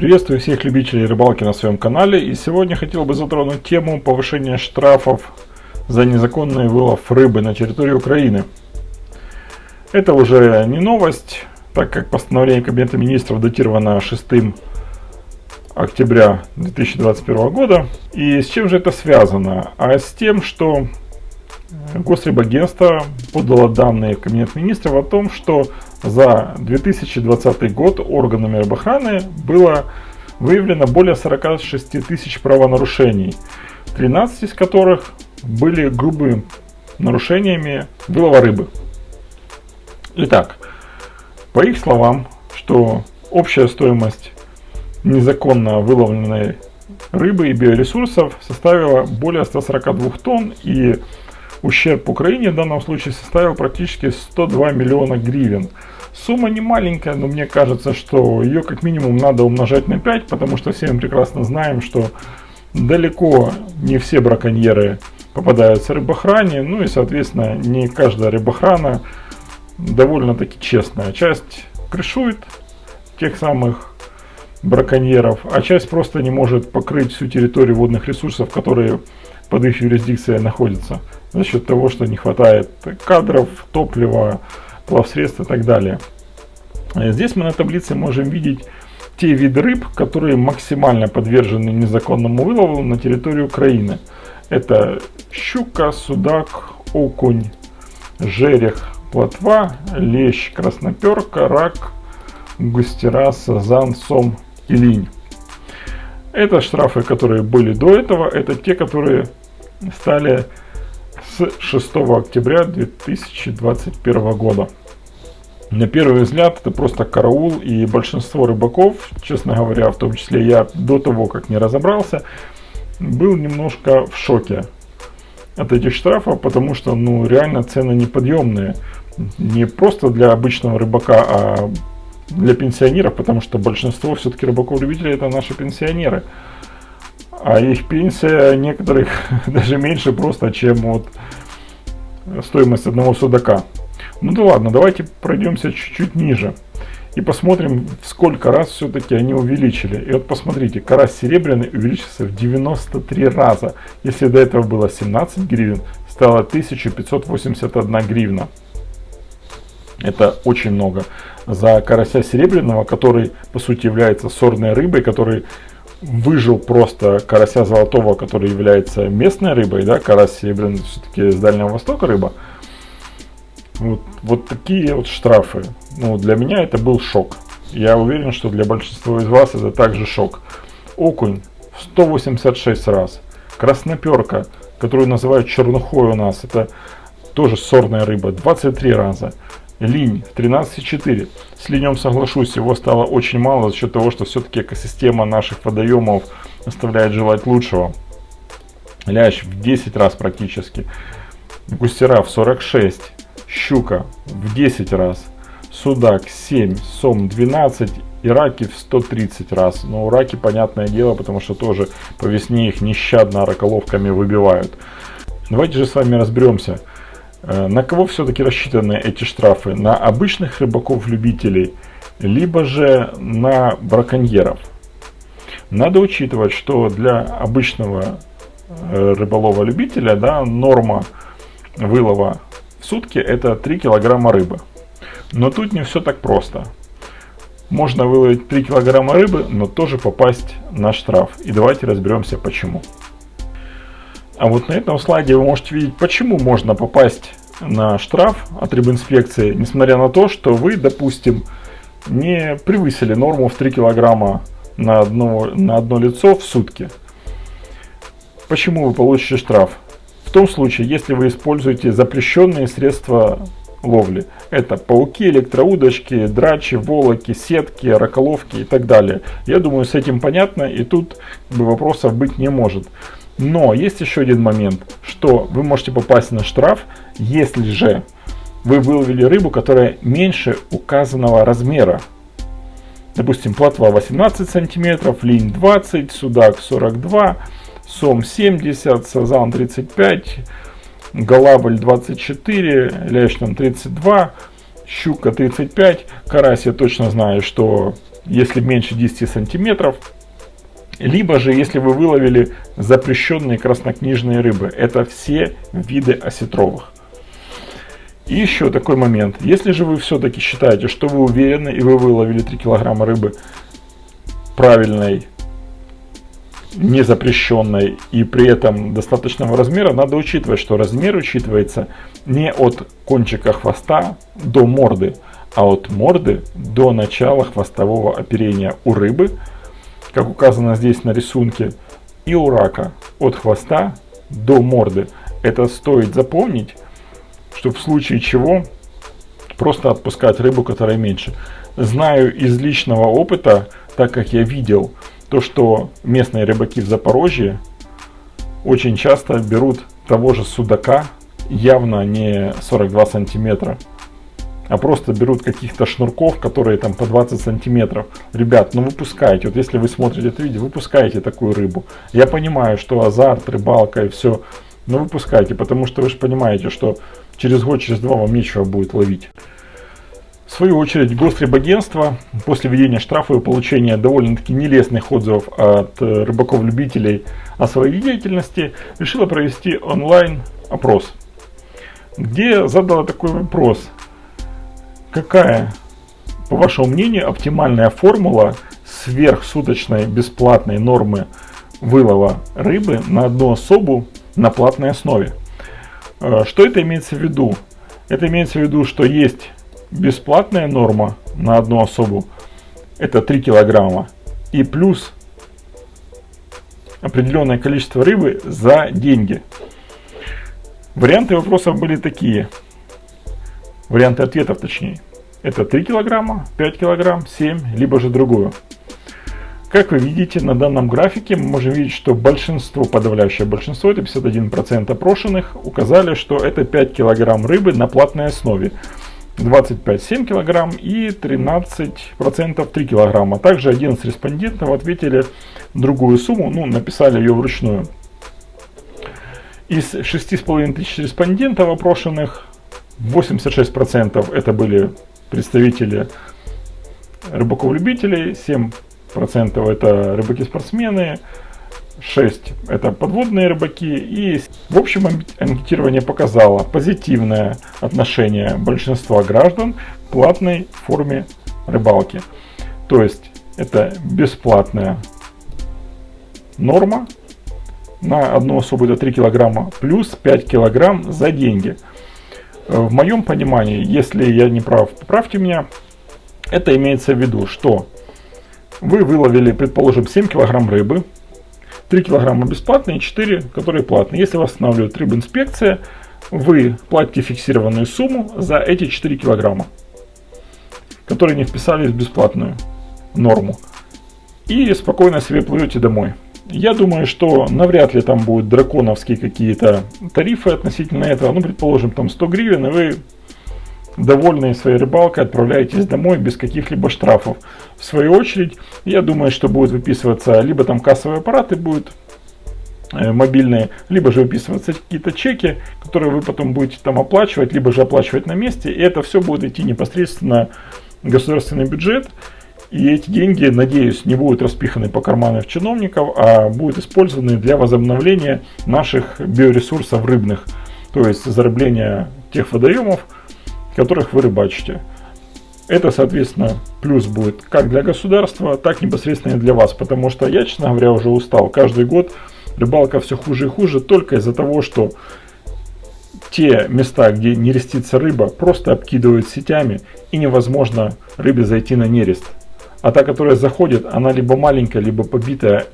Приветствую всех любителей рыбалки на своем канале и сегодня хотел бы затронуть тему повышения штрафов за незаконный вылов рыбы на территории Украины. Это уже не новость, так как постановление Кабинета Министров датировано 6 октября 2021 года. И с чем же это связано? А с тем, что Госрибагентство подало данные в Кабинет Министров о том, что за 2020 год органами рыбохраны было выявлено более 46 тысяч правонарушений, 13 из которых были грубыми нарушениями вылова рыбы. Итак, по их словам, что общая стоимость незаконно выловленной рыбы и биоресурсов составила более 142 тонн и ущерб Украине в данном случае составил практически 102 миллиона гривен. Сумма не маленькая, но мне кажется, что ее как минимум надо умножать на 5, потому что все мы прекрасно знаем, что далеко не все браконьеры попадаются рыбохране, ну и соответственно не каждая рыбохрана довольно-таки честная. Часть крышует тех самых браконьеров, а часть просто не может покрыть всю территорию водных ресурсов, которые под их юрисдикцией находятся за счет того, что не хватает кадров, топлива, плавсредств и так далее. Здесь мы на таблице можем видеть те виды рыб, которые максимально подвержены незаконному вылову на территории Украины. Это щука, судак, окунь, жерех, плотва, лещ, красноперка, рак, густера, сазан, сом и линь. Это штрафы, которые были до этого, это те, которые стали с 6 октября 2021 года. На первый взгляд это просто караул и большинство рыбаков, честно говоря, в том числе я до того, как не разобрался, был немножко в шоке от этих штрафов, потому что ну реально цены неподъемные. Не просто для обычного рыбака, а для пенсионеров, потому что большинство все-таки рыбаков-любителей это наши пенсионеры а их пенсия некоторых даже меньше просто, чем вот стоимость одного судака. Ну да ладно, давайте пройдемся чуть-чуть ниже и посмотрим, сколько раз все-таки они увеличили. И вот посмотрите, карась серебряный увеличился в 93 раза. Если до этого было 17 гривен, стало 1581 гривна. Это очень много. За карася серебряного, который по сути является сорной рыбой, который выжил просто карася золотого, который является местной рыбой, да, карась серебряный все-таки с Дальнего Востока рыба. Вот, вот такие вот штрафы. Ну, для меня это был шок. Я уверен, что для большинства из вас это также шок. Окунь в 186 раз. Красноперка, которую называют чернухой у нас, это тоже сорная рыба, 23 раза линь в 13,4. С линем соглашусь, его стало очень мало за счет того, что все-таки экосистема наших водоемов оставляет желать лучшего. Лящ в 10 раз практически. Густера в 46. Щука в 10 раз. Судак 7. Сом 12. И раки в 130 раз. Но у раки, понятное дело, потому что тоже по весне их нещадно раколовками выбивают. Давайте же с вами разберемся, Э, на кого все-таки рассчитаны эти штрафы? На обычных рыбаков-любителей, либо же на браконьеров? Надо учитывать, что для обычного э, рыболова-любителя да, норма вылова в сутки это 3 килограмма рыбы. Но тут не все так просто. Можно выловить 3 килограмма рыбы, но тоже попасть на штраф. И давайте разберемся почему. А вот на этом слайде вы можете видеть, почему можно попасть на штраф от рыбинспекции, несмотря на то, что вы, допустим, не превысили норму в 3 килограмма на одно, на одно лицо в сутки. Почему вы получите штраф? В том случае, если вы используете запрещенные средства ловли. Это пауки, электроудочки, драчи, волоки, сетки, раколовки и так далее. Я думаю, с этим понятно, и тут вопросов быть не может. Но есть еще один момент, что вы можете попасть на штраф, если же вы выловили рыбу, которая меньше указанного размера. Допустим, плотва 18 сантиметров, линь 20, судак 42, сом 70, сазан 35, голабль 24, лящ там 32, щука 35, карась я точно знаю, что если меньше 10 сантиметров, либо же если вы выловили запрещенные краснокнижные рыбы, это все виды осетровых. И еще такой момент, если же вы все-таки считаете, что вы уверены и вы выловили 3 килограмма рыбы правильной, незапрещенной и при этом достаточного размера, надо учитывать, что размер учитывается не от кончика хвоста до морды, а от морды до начала хвостового оперения у рыбы, как указано здесь на рисунке, и у рака от хвоста до морды. Это стоит запомнить, чтобы в случае чего просто отпускать рыбу, которая меньше. Знаю из личного опыта, так как я видел то, что местные рыбаки в Запорожье очень часто берут того же судака, явно не 42 сантиметра, а просто берут каких-то шнурков, которые там по 20 сантиметров. Ребят, ну выпускайте, вот если вы смотрите это видео, выпускайте такую рыбу. Я понимаю, что азарт, рыбалка и все, но выпускайте, потому что вы же понимаете, что через год, через два вам нечего будет ловить. В свою очередь, Госрыбагентство после введения штрафа и получения довольно-таки нелестных отзывов от э, рыбаков-любителей о своей деятельности решило провести онлайн-опрос, где задало такой вопрос – Какая, по вашему мнению, оптимальная формула сверхсуточной бесплатной нормы вылова рыбы на одну особу на платной основе? Э, что это имеется в виду? Это имеется в виду, что есть бесплатная норма на одну особу, это 3 килограмма, и плюс определенное количество рыбы за деньги. Варианты вопросов были такие – Варианты ответов точнее. Это 3 килограмма, 5 килограмм, 7, либо же другую. Как вы видите на данном графике, мы можем видеть, что большинство, подавляющее большинство, это 51% опрошенных, указали, что это 5 килограмм рыбы на платной основе. 25 7 килограмм и 13% 3 килограмма. Также 11 респондентов ответили другую сумму, ну написали ее вручную. Из 6,5 тысяч респондентов опрошенных 86% это были представители рыбаков-любителей, 7% это рыбаки-спортсмены, 6 это подводные рыбаки и в общем анкетирование показало позитивное отношение большинства граждан к платной форме рыбалки. То есть это бесплатная норма на одну особу это 3 килограмма плюс 5 килограмм за деньги. Э, в моем понимании, если я не прав, поправьте меня, это имеется в виду, что вы выловили, предположим, 7 килограмм рыбы, 3 килограмма бесплатные, 4, которые платные. Если вас останавливает рыбинспекция, вы платите фиксированную сумму за эти 4 килограмма, которые не вписались в бесплатную норму. И спокойно себе плывете домой. Я думаю, что навряд ли там будут драконовские какие-то тарифы относительно этого. Ну, предположим, там 100 гривен, и вы довольные своей рыбалкой отправляетесь домой без каких-либо штрафов. В свою очередь, я думаю, что будет выписываться либо там кассовые аппараты будут э, мобильные, либо же выписываться какие-то чеки, которые вы потом будете там оплачивать, либо же оплачивать на месте. И это все будет идти непосредственно в государственный бюджет. И эти деньги, надеюсь, не будут распиханы по карманам чиновников, а будут использованы для возобновления наших биоресурсов рыбных. То есть зарубления тех водоемов, которых вы рыбачите. Это, соответственно, плюс будет как для государства, так непосредственно и для вас. Потому что я, честно говоря, уже устал. Каждый год рыбалка все хуже и хуже только из-за того, что те места, где не рестится рыба, просто обкидывают сетями и невозможно рыбе зайти на нерест. А та, которая заходит, она либо маленькая, либо побитая.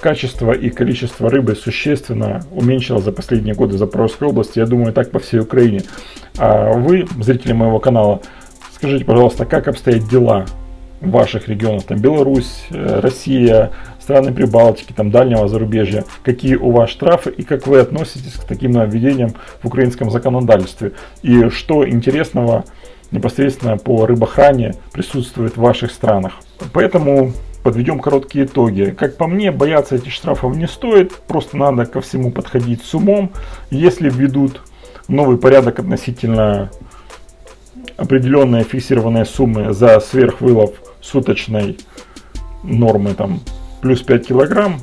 Качество и количество рыбы существенно уменьшилось за последние годы в Запорожской области. Я думаю, так по всей Украине. А вы, зрители моего канала, скажите, пожалуйста, как обстоят дела в ваших регионах? Там Беларусь, э, Россия, страны Прибалтики, там дальнего зарубежья. Какие у вас штрафы и как вы относитесь к таким нововведениям в украинском законодательстве? И что интересного непосредственно по рыбохране присутствует в ваших странах. Поэтому подведем короткие итоги. Как по мне, бояться этих штрафов не стоит, просто надо ко всему подходить с умом. Если введут новый порядок относительно определенные фиксированные суммы за сверхвылов суточной нормы там плюс 5 килограмм,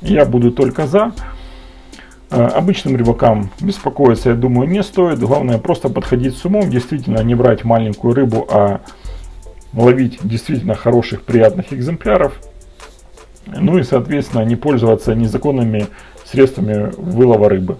я буду только за. Э, обычным рыбакам беспокоиться, я думаю, не стоит. Главное просто подходить с умом, действительно не брать маленькую рыбу, а ловить действительно хороших, приятных экземпляров. Ну и, соответственно, не пользоваться незаконными средствами вылова рыбы.